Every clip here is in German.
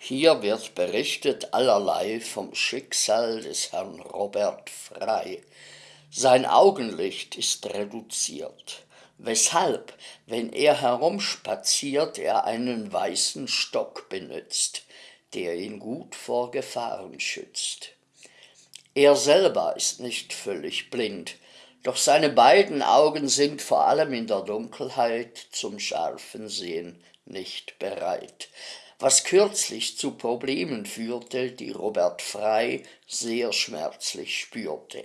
Hier wird berichtet allerlei vom Schicksal des Herrn Robert Frei. Sein Augenlicht ist reduziert, weshalb, wenn er herumspaziert, er einen weißen Stock benützt, der ihn gut vor Gefahren schützt. Er selber ist nicht völlig blind, doch seine beiden Augen sind vor allem in der Dunkelheit zum scharfen Sehen nicht bereit, was kürzlich zu Problemen führte, die Robert Frey sehr schmerzlich spürte.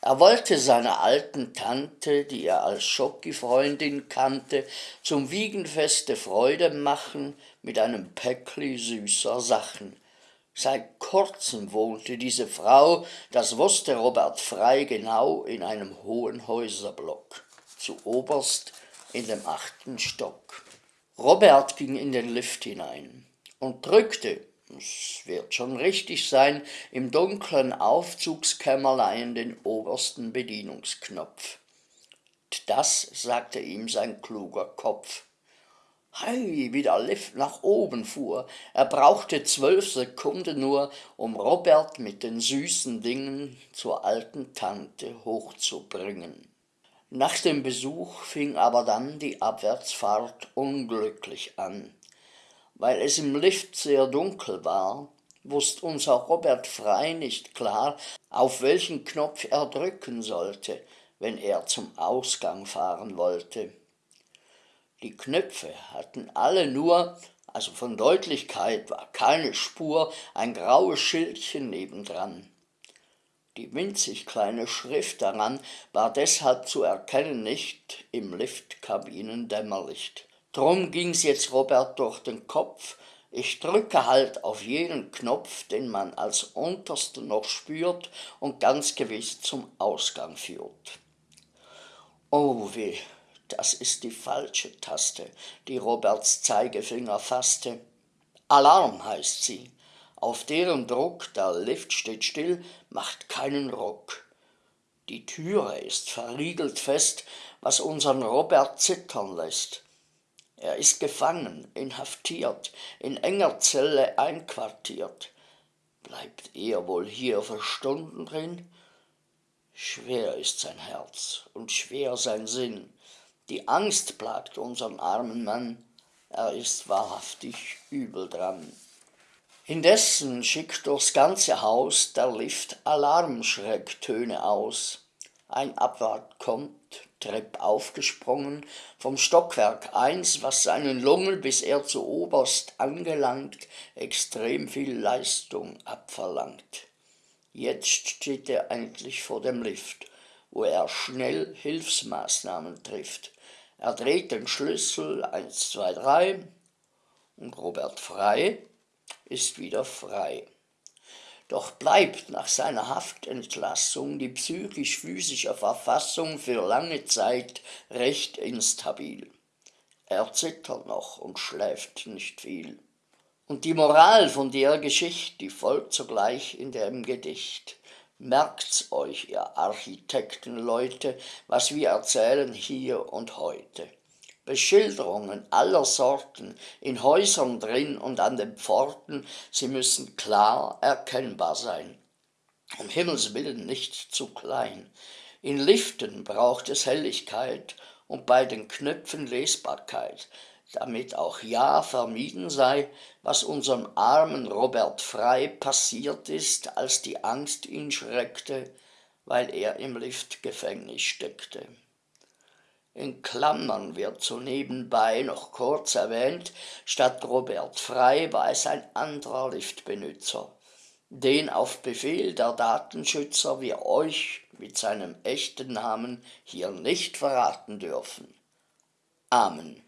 Er wollte seiner alten Tante, die er als Schocki-Freundin kannte, zum Wiegenfeste Freude machen mit einem Päckli süßer Sachen, Seit kurzem wohnte diese Frau, das wusste Robert Frey genau, in einem hohen Häuserblock, zu oberst in dem achten Stock. Robert ging in den Lift hinein und drückte, es wird schon richtig sein, im dunklen Aufzugskämmerlein den obersten Bedienungsknopf. Das sagte ihm sein kluger Kopf. Hei, wie der Lift nach oben fuhr. Er brauchte zwölf Sekunden nur, um Robert mit den süßen Dingen zur alten Tante hochzubringen. Nach dem Besuch fing aber dann die Abwärtsfahrt unglücklich an. Weil es im Lift sehr dunkel war, wusste unser Robert Frei nicht klar, auf welchen Knopf er drücken sollte, wenn er zum Ausgang fahren wollte. Die Knöpfe hatten alle nur, also von Deutlichkeit war keine Spur, ein graues Schildchen nebendran. Die winzig kleine Schrift daran war deshalb zu erkennen nicht im Liftkabinendämmerlicht. Drum ging's jetzt Robert durch den Kopf, ich drücke halt auf jeden Knopf, den man als untersten noch spürt und ganz gewiss zum Ausgang führt. Oh weh, das ist die falsche Taste, die Roberts Zeigefinger fasste. Alarm heißt sie. Auf deren Druck, der Lift steht still, macht keinen Ruck. Die Türe ist verriegelt fest, was unseren Robert zittern lässt. Er ist gefangen, inhaftiert, in enger Zelle einquartiert. Bleibt er wohl hier für Stunden drin? Schwer ist sein Herz und schwer sein Sinn. Die Angst plagt unseren armen Mann, er ist wahrhaftig übel dran. Indessen schickt durchs ganze Haus der Lift Alarmschrecktöne aus. Ein Abwart kommt, Trepp aufgesprungen, vom Stockwerk eins, was seinen Lungen, bis er zu oberst angelangt, extrem viel Leistung abverlangt. Jetzt steht er endlich vor dem Lift, wo er schnell Hilfsmaßnahmen trifft. Er dreht den Schlüssel 1, 2, 3 und Robert Frei ist wieder frei. Doch bleibt nach seiner Haftentlassung die psychisch-physische Verfassung für lange Zeit recht instabil. Er zittert noch und schläft nicht viel. Und die Moral von der Geschichte, die folgt sogleich in dem Gedicht. Merkt's euch, ihr Architektenleute, was wir erzählen hier und heute. Beschilderungen aller Sorten, in Häusern drin und an den Pforten, sie müssen klar erkennbar sein. Um Himmels willen nicht zu klein. In Liften braucht es Helligkeit und bei den Knöpfen Lesbarkeit, damit auch ja vermieden sei, was unserem armen Robert Frei passiert ist, als die Angst ihn schreckte, weil er im Liftgefängnis steckte. In Klammern wird so nebenbei noch kurz erwähnt, statt Robert Frei war es ein anderer Liftbenutzer, den auf Befehl der Datenschützer wir euch mit seinem echten Namen hier nicht verraten dürfen. Amen.